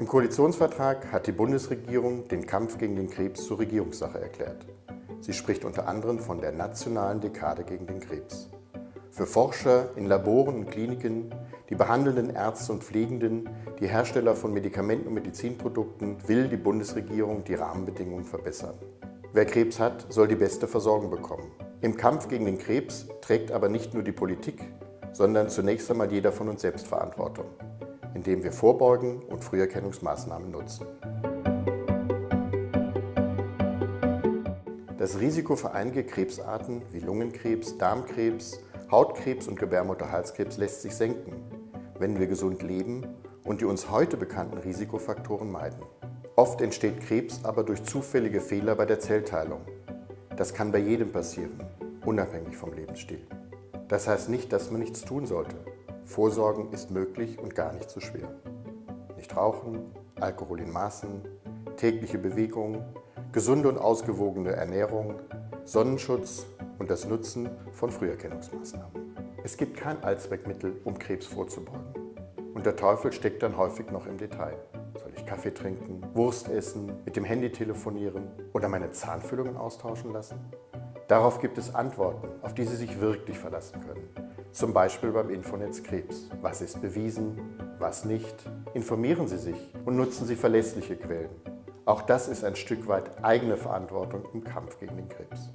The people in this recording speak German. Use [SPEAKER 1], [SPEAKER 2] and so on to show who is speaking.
[SPEAKER 1] Im Koalitionsvertrag hat die Bundesregierung den Kampf gegen den Krebs zur Regierungssache erklärt. Sie spricht unter anderem von der nationalen Dekade gegen den Krebs. Für Forscher in Laboren und Kliniken, die behandelnden Ärzte und Pflegenden, die Hersteller von Medikamenten und Medizinprodukten will die Bundesregierung die Rahmenbedingungen verbessern. Wer Krebs hat, soll die beste Versorgung bekommen. Im Kampf gegen den Krebs trägt aber nicht nur die Politik, sondern zunächst einmal jeder von uns selbst Verantwortung indem wir Vorbeugen und Früherkennungsmaßnahmen nutzen. Das Risiko für einige Krebsarten wie Lungenkrebs, Darmkrebs, Hautkrebs und Gebärmutterhalskrebs lässt sich senken, wenn wir gesund leben und die uns heute bekannten Risikofaktoren meiden. Oft entsteht Krebs aber durch zufällige Fehler bei der Zellteilung. Das kann bei jedem passieren, unabhängig vom Lebensstil. Das heißt nicht, dass man nichts tun sollte. Vorsorgen ist möglich und gar nicht so schwer. Nicht rauchen, Alkohol in Maßen, tägliche Bewegung, gesunde und ausgewogene Ernährung, Sonnenschutz und das Nutzen von Früherkennungsmaßnahmen. Es gibt kein Allzweckmittel, um Krebs vorzubeugen. Und der Teufel steckt dann häufig noch im Detail. Soll ich Kaffee trinken, Wurst essen, mit dem Handy telefonieren oder meine Zahnfüllungen austauschen lassen? Darauf gibt es Antworten, auf die Sie sich wirklich verlassen können. Zum Beispiel beim Infonetz Krebs. Was ist bewiesen, was nicht? Informieren Sie sich und nutzen Sie verlässliche Quellen. Auch das ist ein Stück weit eigene Verantwortung im Kampf gegen den Krebs.